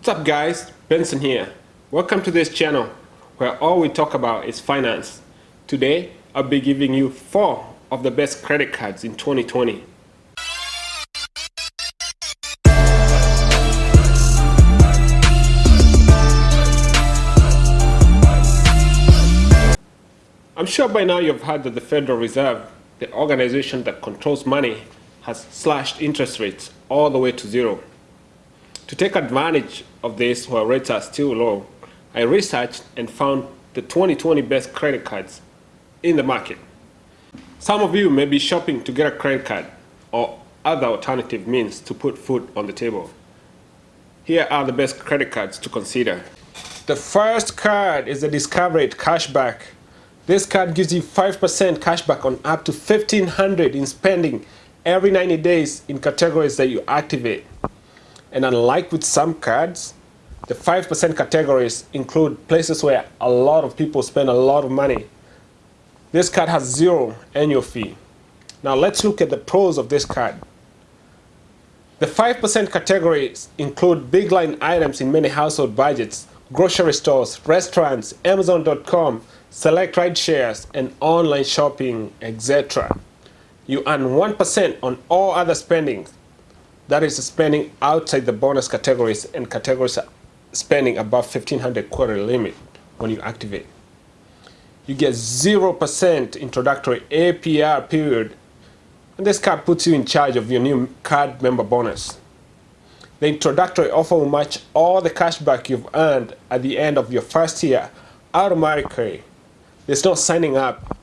What's up guys, Benson here. Welcome to this channel where all we talk about is finance. Today, I'll be giving you 4 of the best credit cards in 2020. I'm sure by now you've heard that the Federal Reserve, the organization that controls money, has slashed interest rates all the way to zero. To take advantage of this while rates are still low, I researched and found the 2020 best credit cards in the market. Some of you may be shopping to get a credit card or other alternative means to put food on the table. Here are the best credit cards to consider. The first card is the Discover It Cashback. This card gives you 5% cashback on up to 1500 in spending every 90 days in categories that you activate. And unlike with some cards, the 5% categories include places where a lot of people spend a lot of money. This card has zero annual fee. Now let's look at the pros of this card. The 5% categories include big line items in many household budgets, grocery stores, restaurants, Amazon.com, select ride shares, and online shopping, etc. You earn 1% on all other spendings that is spending outside the bonus categories and categories spending above 1500 quarter limit when you activate. You get 0% introductory APR period and this card puts you in charge of your new card member bonus. The introductory offer will match all the cashback you've earned at the end of your first year automatically. There's no signing up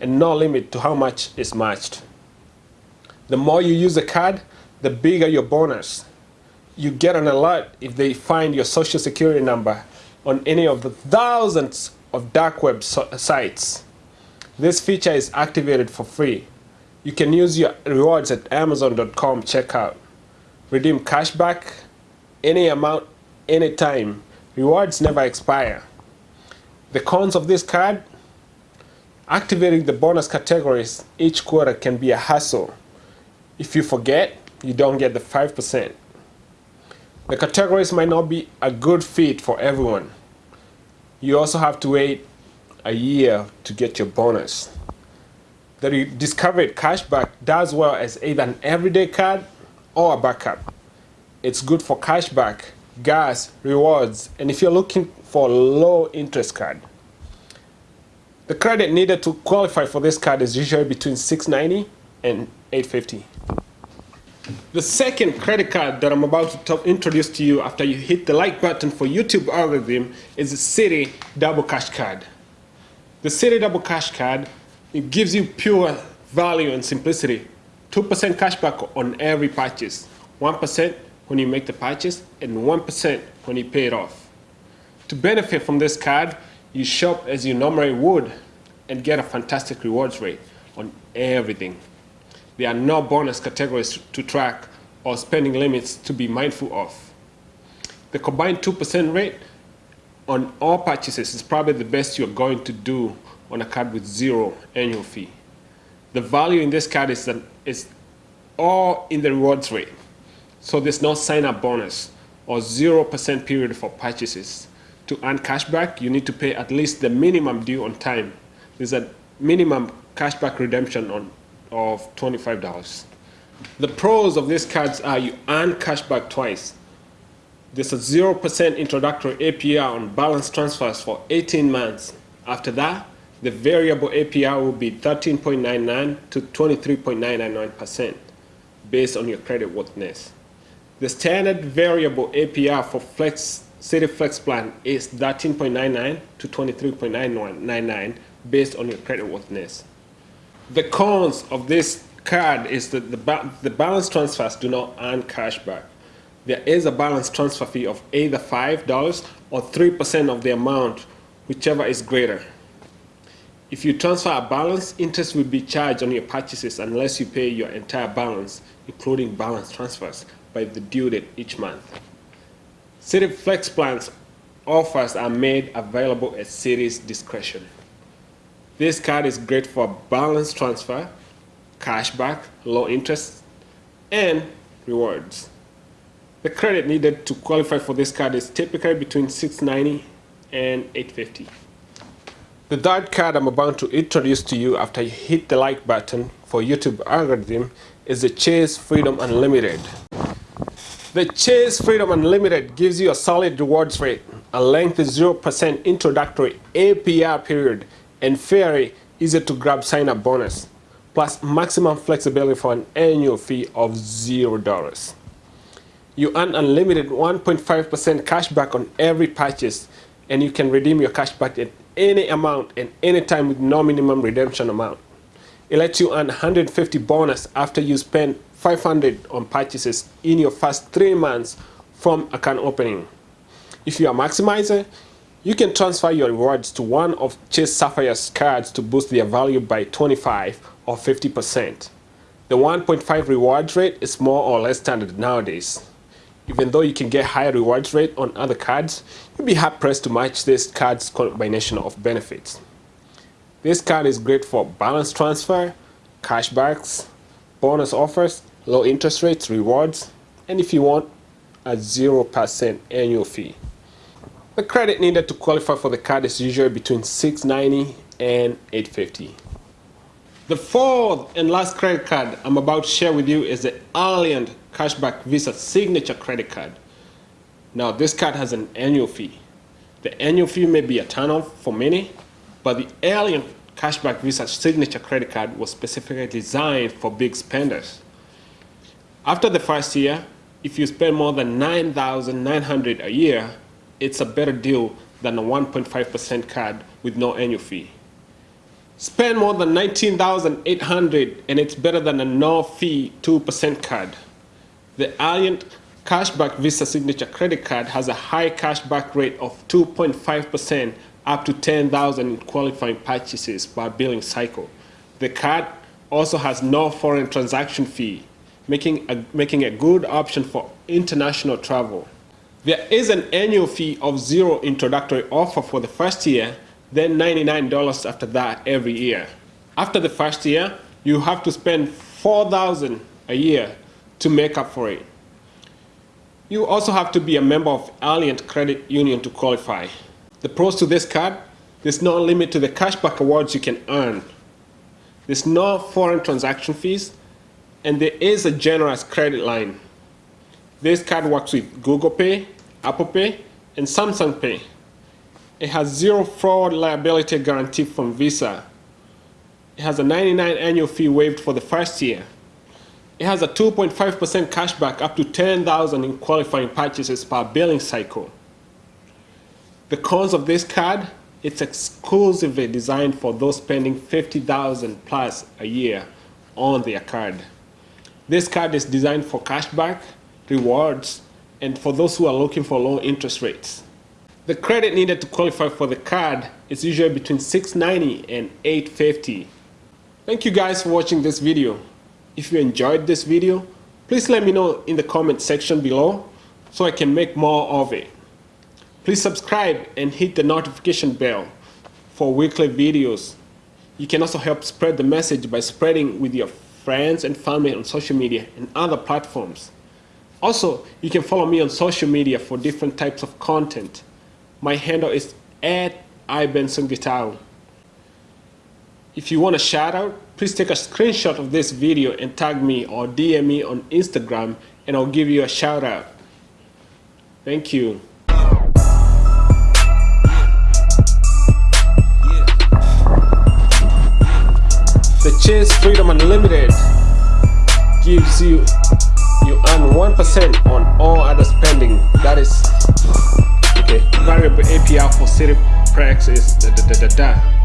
and no limit to how much is matched. The more you use the card, the bigger your bonus. You get an alert if they find your social security number on any of the thousands of dark web so sites. This feature is activated for free. You can use your rewards at amazon.com checkout. Redeem cashback, any amount, anytime. Rewards never expire. The cons of this card? Activating the bonus categories each quarter can be a hassle. If you forget, you don't get the 5%. The categories might not be a good fit for everyone. You also have to wait a year to get your bonus. The Discover It Cashback does well as either an everyday card or a backup. It's good for cashback, gas, rewards, and if you're looking for a low interest card. The credit needed to qualify for this card is usually between 690 and 850. The second credit card that I'm about to introduce to you after you hit the like button for YouTube algorithm is the Citi Double Cash Card. The Citi Double Cash Card, it gives you pure value and simplicity. 2% cashback on every purchase, 1% when you make the purchase, and 1% when you pay it off. To benefit from this card, you shop as you normally would and get a fantastic rewards rate on everything. There are no bonus categories to track or spending limits to be mindful of. The combined 2% rate on all purchases is probably the best you're going to do on a card with zero annual fee. The value in this card is, that is all in the rewards rate. So there's no sign-up bonus or 0% period for purchases. To earn cashback, you need to pay at least the minimum due on time. There's a minimum cashback redemption on of $25. The pros of these cards are you earn cashback twice. There's a 0% introductory APR on balance transfers for 18 months. After that, the variable APR will be 13.99 to 23.999% based on your credit worthiness. The standard variable APR for Flex Citi Flex plan is 13.99 to 23.999 based on your credit worthiness. The cons of this card is that the, ba the balance transfers do not earn cashback. There is a balance transfer fee of either $5 or 3% of the amount, whichever is greater. If you transfer a balance, interest will be charged on your purchases unless you pay your entire balance, including balance transfers, by the due date each month. Citi Flex Plans offers are made available at Citi's discretion. This card is great for balance transfer, cashback, low interest, and rewards. The credit needed to qualify for this card is typically between 690 and 850. The third card I'm about to introduce to you after you hit the like button for YouTube algorithm is the Chase Freedom Unlimited. The Chase Freedom Unlimited gives you a solid rewards rate, a lengthy 0% introductory APR period, and very easy to grab sign up bonus, plus maximum flexibility for an annual fee of $0. You earn unlimited 1.5% cashback on every purchase, and you can redeem your cashback at any amount and any time with no minimum redemption amount. It lets you earn 150 bonus after you spend 500 on purchases in your first three months from account opening. If you are maximizer, you can transfer your rewards to one of Chase Sapphire's cards to boost their value by 25 or 50%. The 1.5 rewards rate is more or less standard nowadays. Even though you can get higher rewards rate on other cards, you'll be hard pressed to match this card's combination of benefits. This card is great for balance transfer, cashbacks, bonus offers, low interest rates, rewards, and if you want, a 0% annual fee. The credit needed to qualify for the card is usually between 690 and 850. The fourth and last credit card I'm about to share with you is the Alliant Cashback Visa Signature Credit Card. Now this card has an annual fee. The annual fee may be a turnoff for many, but the Alliant Cashback Visa Signature Credit Card was specifically designed for big spenders. After the first year, if you spend more than 9,900 a year, it's a better deal than a 1.5% card with no annual fee. Spend more than 19,800 and it's better than a no fee 2% card. The Alliant Cashback Visa Signature Credit Card has a high cashback rate of 2.5% up to 10,000 in qualifying purchases per billing cycle. The card also has no foreign transaction fee, making a, making a good option for international travel. There is an annual fee of zero introductory offer for the first year, then $99 after that every year. After the first year, you have to spend 4000 a year to make up for it. You also have to be a member of Alliant Credit Union to qualify. The pros to this card, there's no limit to the cashback awards you can earn. There's no foreign transaction fees, and there is a generous credit line. This card works with Google Pay, Apple Pay, and Samsung Pay. It has zero fraud liability guarantee from Visa. It has a 99 annual fee waived for the first year. It has a 2.5% cashback up to 10,000 in qualifying purchases per billing cycle. The cons of this card, it's exclusively designed for those spending 50,000 plus a year on their card. This card is designed for cashback, rewards, and for those who are looking for low interest rates. The credit needed to qualify for the card is usually between 690 and 850. Thank you guys for watching this video. If you enjoyed this video, please let me know in the comment section below so I can make more of it. Please subscribe and hit the notification bell for weekly videos. You can also help spread the message by spreading with your friends and family on social media and other platforms. Also, you can follow me on social media for different types of content. My handle is at ibensongitao. If you want a shout out, please take a screenshot of this video and tag me or DM me on Instagram and I'll give you a shout out. Thank you. The Chase Freedom Unlimited gives you you earn 1% on all other spending. That is okay. Variable APR for Citi Prax is da da da da da.